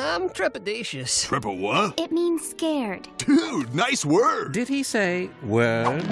I'm trepidatious. Triple what? It means scared. Dude, nice word. Did he say word?